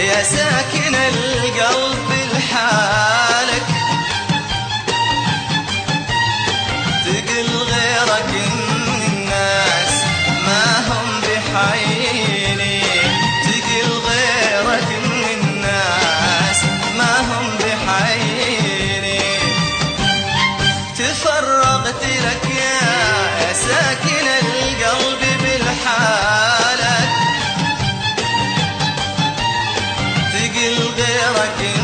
يا ساكن القلب لحالك. تقل غيرك من الناس ما هم بحيني تقل غيرك من الناس ما هم بحيني تفرغت لك يا ساكن القلب dela quem